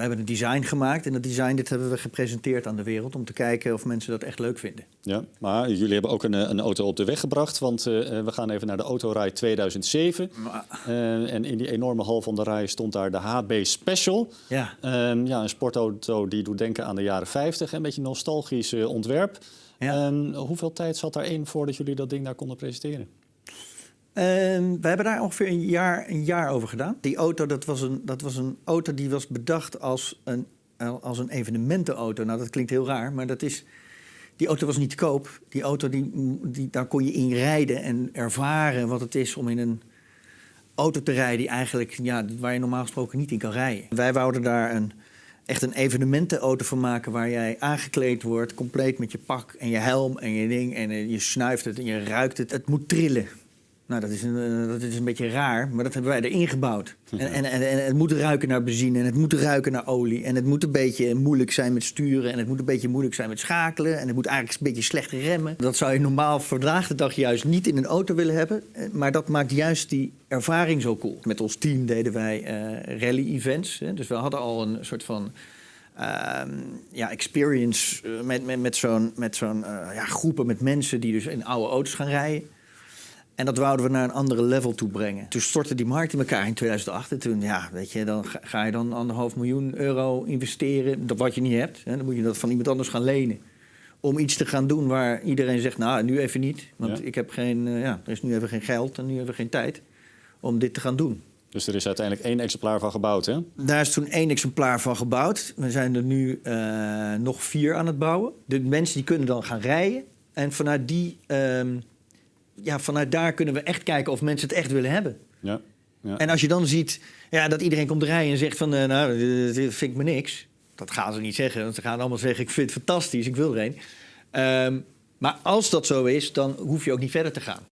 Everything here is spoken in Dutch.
We hebben een design gemaakt en dat design dit hebben we gepresenteerd aan de wereld om te kijken of mensen dat echt leuk vinden. Ja, maar jullie hebben ook een, eh, een auto op de weg gebracht, want uh, we gaan even naar de Autorij 2007. Uh, en in die enorme hal van de rij stond daar de HB Special. Ja. Uh, ja, een sportauto die doet denken aan de jaren 50, een beetje nostalgisch ontwerp. Ja. hoeveel tijd zat daarin voordat jullie dat ding daar konden presenteren? Uh, we hebben daar ongeveer een jaar, een jaar over gedaan. Die auto, dat was, een, dat was een auto die was bedacht als een, als een evenementenauto. Nou, dat klinkt heel raar, maar dat is... Die auto was niet te koop. Die auto, die, die, daar kon je in rijden en ervaren wat het is om in een auto te rijden... Die eigenlijk, ja, waar je normaal gesproken niet in kan rijden. Wij wouden daar een, echt een evenementenauto van maken... waar jij aangekleed wordt, compleet met je pak en je helm en je ding... en je snuift het en je ruikt het. Het moet trillen. Nou, dat is, een, dat is een beetje raar, maar dat hebben wij erin gebouwd. En, en, en, en, het moet ruiken naar benzine en het moet ruiken naar olie. En het moet een beetje moeilijk zijn met sturen en het moet een beetje moeilijk zijn met schakelen. En het moet eigenlijk een beetje slecht remmen. Dat zou je normaal vandaag de dag juist niet in een auto willen hebben. Maar dat maakt juist die ervaring zo cool. Met ons team deden wij uh, rally-events. Dus we hadden al een soort van... Uh, ja, experience met, met, met zo'n zo'n uh, ja, groepen met mensen die dus in oude auto's gaan rijden. En dat wouden we naar een andere level toe brengen. Toen stortte die markt in elkaar in 2008. En toen, ja, weet je, dan ga je dan anderhalf miljoen euro investeren. Dat wat je niet hebt. Hè, dan moet je dat van iemand anders gaan lenen. Om iets te gaan doen waar iedereen zegt, nou, nu even niet. Want ja. ik heb geen, uh, ja, er is nu even geen geld en nu even geen tijd om dit te gaan doen. Dus er is uiteindelijk één exemplaar van gebouwd, hè? Daar is toen één exemplaar van gebouwd. We zijn er nu uh, nog vier aan het bouwen. De mensen die kunnen dan gaan rijden. En vanuit die... Um, ja, vanuit daar kunnen we echt kijken of mensen het echt willen hebben. Ja. ja. En als je dan ziet ja, dat iedereen komt rijden en zegt van, eh, nou, dit vind ik me niks. Dat gaan ze niet zeggen, want ze gaan allemaal zeggen, ik vind het fantastisch, ik wil er een. Ehm, maar als dat zo is, dan hoef je ook niet verder te gaan.